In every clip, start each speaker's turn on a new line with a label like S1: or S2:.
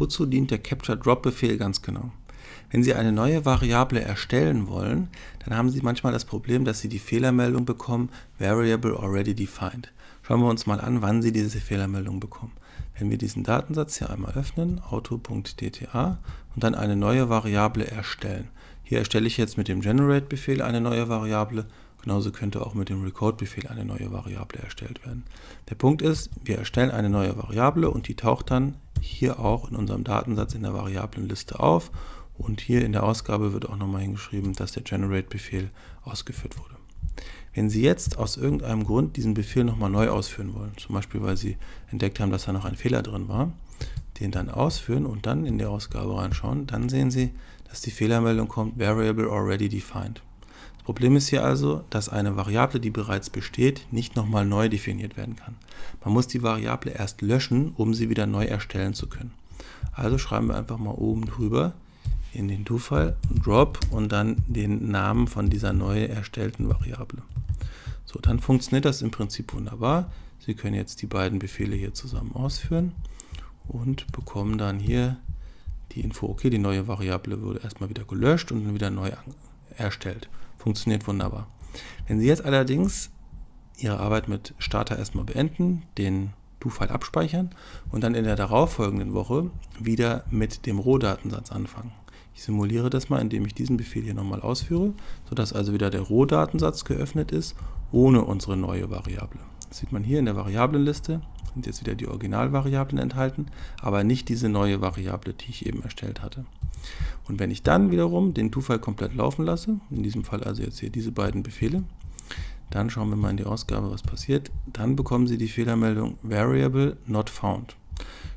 S1: Wozu dient der Capture-Drop-Befehl ganz genau? Wenn Sie eine neue Variable erstellen wollen, dann haben Sie manchmal das Problem, dass Sie die Fehlermeldung bekommen, Variable already defined. Schauen wir uns mal an, wann Sie diese Fehlermeldung bekommen. Wenn wir diesen Datensatz hier einmal öffnen, auto.dta und dann eine neue Variable erstellen. Hier erstelle ich jetzt mit dem Generate-Befehl eine neue Variable, genauso könnte auch mit dem Record-Befehl eine neue Variable erstellt werden. Der Punkt ist, wir erstellen eine neue Variable und die taucht dann hier auch in unserem Datensatz in der Variablenliste auf und hier in der Ausgabe wird auch nochmal hingeschrieben, dass der Generate-Befehl ausgeführt wurde. Wenn Sie jetzt aus irgendeinem Grund diesen Befehl nochmal neu ausführen wollen, zum Beispiel weil Sie entdeckt haben, dass da noch ein Fehler drin war, den dann ausführen und dann in die Ausgabe reinschauen, dann sehen Sie, dass die Fehlermeldung kommt, Variable already defined. Problem ist hier also, dass eine Variable, die bereits besteht, nicht nochmal neu definiert werden kann. Man muss die Variable erst löschen, um sie wieder neu erstellen zu können. Also schreiben wir einfach mal oben drüber in den Do-File Drop und dann den Namen von dieser neu erstellten Variable. So, dann funktioniert das im Prinzip wunderbar. Sie können jetzt die beiden Befehle hier zusammen ausführen und bekommen dann hier die Info, okay, die neue Variable wurde erstmal wieder gelöscht und dann wieder neu erstellt. Funktioniert wunderbar. Wenn Sie jetzt allerdings Ihre Arbeit mit Starter erstmal beenden, den Do-File abspeichern und dann in der darauffolgenden Woche wieder mit dem Rohdatensatz anfangen. Ich simuliere das mal, indem ich diesen Befehl hier nochmal ausführe, sodass also wieder der Rohdatensatz geöffnet ist, ohne unsere neue Variable. Das sieht man hier in der Variablenliste, sind jetzt wieder die Originalvariablen enthalten, aber nicht diese neue Variable, die ich eben erstellt hatte. Und wenn ich dann wiederum den Do-File komplett laufen lasse, in diesem Fall also jetzt hier diese beiden Befehle, dann schauen wir mal in die Ausgabe, was passiert. Dann bekommen Sie die Fehlermeldung Variable not found.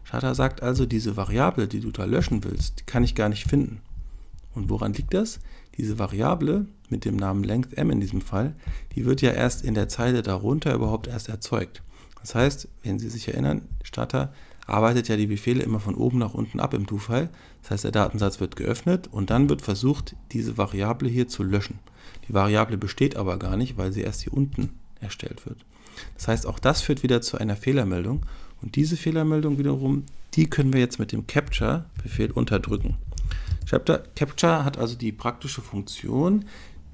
S1: Shutter sagt also, diese Variable, die du da löschen willst, die kann ich gar nicht finden. Und woran liegt das? Diese Variable mit dem Namen length m in diesem Fall, die wird ja erst in der Zeile darunter überhaupt erst erzeugt. Das heißt, wenn Sie sich erinnern, Starter arbeitet ja die Befehle immer von oben nach unten ab im Do-File. Das heißt, der Datensatz wird geöffnet und dann wird versucht, diese Variable hier zu löschen. Die Variable besteht aber gar nicht, weil sie erst hier unten erstellt wird. Das heißt, auch das führt wieder zu einer Fehlermeldung und diese Fehlermeldung wiederum, die können wir jetzt mit dem Capture-Befehl unterdrücken. Capture hat also die praktische Funktion,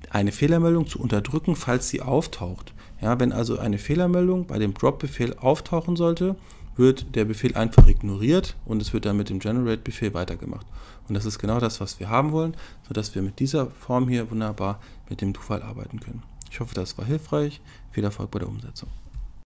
S1: eine Fehlermeldung zu unterdrücken, falls sie auftaucht. Ja, wenn also eine Fehlermeldung bei dem Drop-Befehl auftauchen sollte, wird der Befehl einfach ignoriert und es wird dann mit dem Generate-Befehl weitergemacht. Und das ist genau das, was wir haben wollen, sodass wir mit dieser Form hier wunderbar mit dem Do-File arbeiten können. Ich hoffe, das war hilfreich. Viel Erfolg bei der Umsetzung.